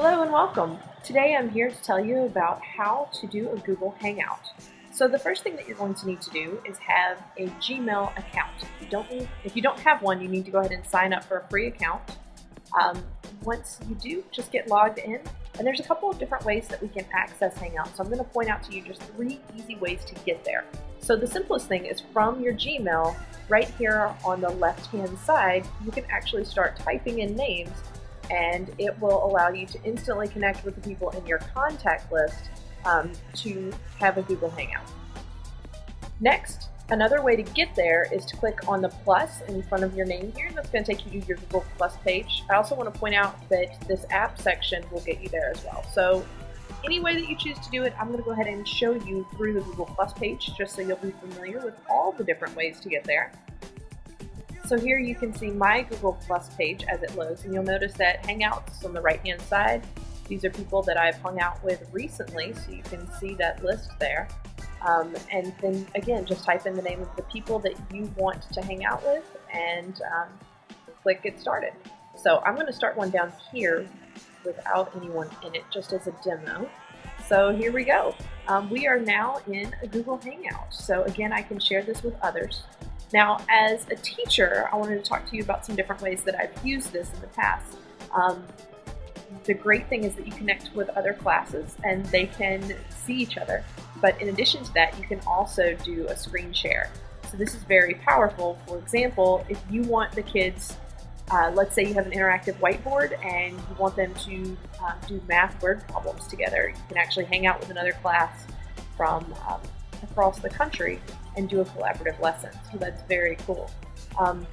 Hello and welcome. Today I'm here to tell you about how to do a Google Hangout. So the first thing that you're going to need to do is have a Gmail account. If you don't, need, if you don't have one, you need to go ahead and sign up for a free account. Um, once you do, just get logged in. And there's a couple of different ways that we can access Hangout. So I'm going to point out to you just three easy ways to get there. So the simplest thing is from your Gmail, right here on the left-hand side, you can actually start typing in names and it will allow you to instantly connect with the people in your contact list um, to have a Google Hangout. Next, another way to get there is to click on the plus in front of your name here. That's going to take you to your Google Plus page. I also want to point out that this app section will get you there as well. So any way that you choose to do it, I'm going to go ahead and show you through the Google Plus page just so you'll be familiar with all the different ways to get there. So here you can see my Google Plus page as it loads, and you'll notice that Hangouts on the right-hand side, these are people that I've hung out with recently, so you can see that list there. Um, and then again, just type in the name of the people that you want to hang out with and um, click get started. So I'm going to start one down here without anyone in it, just as a demo. So here we go. Um, we are now in a Google Hangout. So again, I can share this with others. Now, as a teacher, I wanted to talk to you about some different ways that I've used this in the past. Um, the great thing is that you connect with other classes and they can see each other. But in addition to that, you can also do a screen share. So this is very powerful. For example, if you want the kids, uh, let's say you have an interactive whiteboard and you want them to uh, do math word problems together, you can actually hang out with another class from um, across the country and do a collaborative lesson. So that's very cool. Um,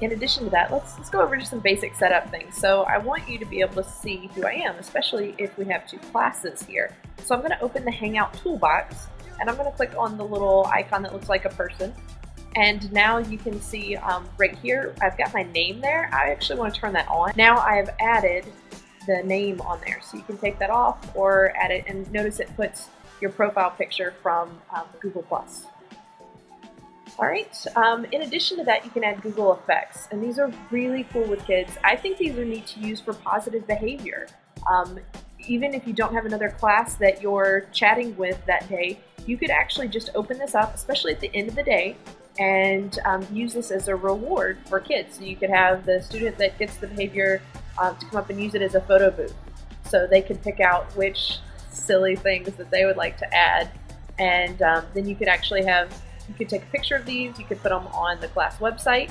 in addition to that, let's, let's go over just some basic setup things. So I want you to be able to see who I am, especially if we have two classes here. So I'm going to open the Hangout toolbox and I'm going to click on the little icon that looks like a person. And now you can see um, right here, I've got my name there. I actually want to turn that on. Now I have added the name on there. So you can take that off or add it and notice it puts your profile picture from um, Google+. Plus. All right, um, in addition to that, you can add Google Effects, and these are really cool with kids. I think these are neat to use for positive behavior. Um, even if you don't have another class that you're chatting with that day, you could actually just open this up, especially at the end of the day, and um, use this as a reward for kids. So you could have the student that gets the behavior uh, to come up and use it as a photo booth. So they could pick out which silly things that they would like to add. And um, then you could actually have, you could take a picture of these, you could put them on the class website.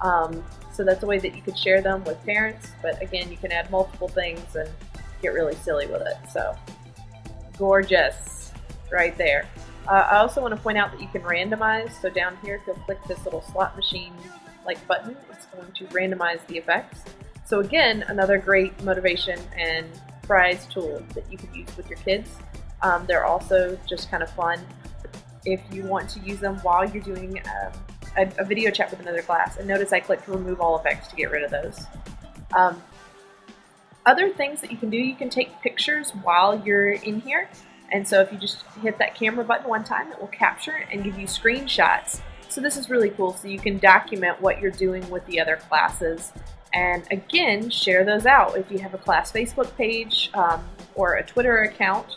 Um, so that's a way that you could share them with parents. But again, you can add multiple things and get really silly with it. So gorgeous right there. Uh, I also want to point out that you can randomize. So down here, if you'll click this little slot machine like button, it's going to randomize the effects. So again, another great motivation and prize tool that you can use with your kids. Um, they're also just kind of fun if you want to use them while you're doing um, a, a, video chat with another class. And notice I clicked remove all effects to get rid of those. Um, other things that you can do, you can take pictures while you're in here. And so if you just hit that camera button one time, it will capture and give you screenshots. So this is really cool. So you can document what you're doing with the other classes and again, share those out. If you have a class Facebook page um, or a Twitter account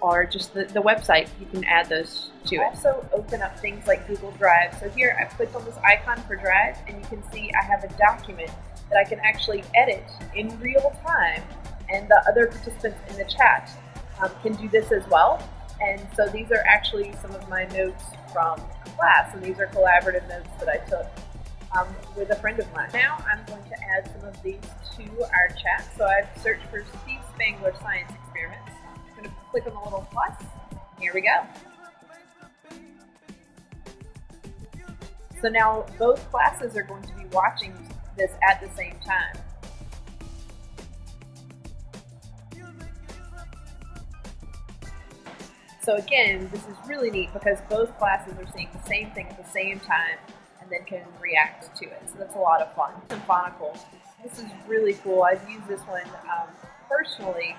or just the, the website, you can add those to it. Also open up things like Google Drive. So here I've clicked on this icon for Drive and you can see I have a document that I can actually edit in real time and the other participants in the chat um, can do this as well. And so these are actually some of my notes from class and these are collaborative notes that I took um, with a friend of mine. Now I'm going to add some of these to our chat. So I've searched for Steve Spangler Science Experiments. I'm going to click on the little plus. Here we go. So now both classes are going to be watching this at the same time. So again, this is really neat because both classes are seeing the same thing at the same time then can react to it. So that's a lot of fun. Symphonical. This is really cool. I've used this one um, personally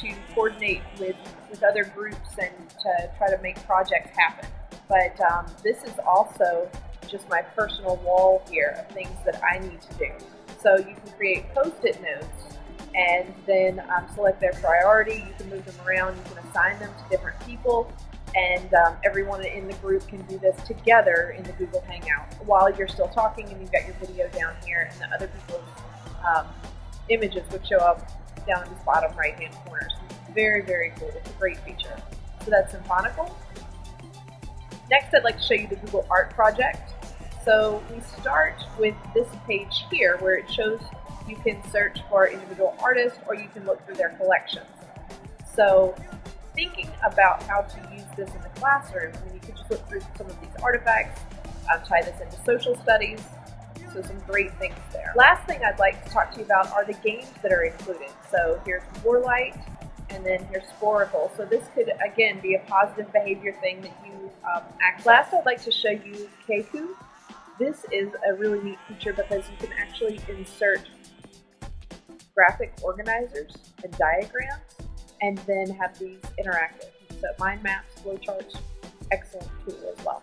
to coordinate with, with other groups and to try to make projects happen. But um, this is also just my personal wall here of things that I need to do. So you can create post-it notes and then um, select their priority. You can move them around, you can assign them to different people, and um, everyone in the group can do this together in the Google Hangout while you're still talking and you've got your video down here and the other people's um, images would show up down in this bottom right hand corner. So very, very cool. It's a great feature. So that's Symphonical. Next, I'd like to show you the Google Art Project. So we start with this page here where it shows you can search for individual artists or you can look through their collections. So thinking about how to use this in the classroom, I mean, you could just look through some of these artifacts, um, tie this into social studies, so some great things there. Last thing I'd like to talk to you about are the games that are included. So here's Warlight, and then here's Sporcle. So this could, again, be a positive behavior thing that you um, act. Last, I'd like to show you Cacoo. This is a really neat feature because you can actually insert graphic organizers and diagrams and then have these interactive. So mind maps, flowcharts, excellent tool as well.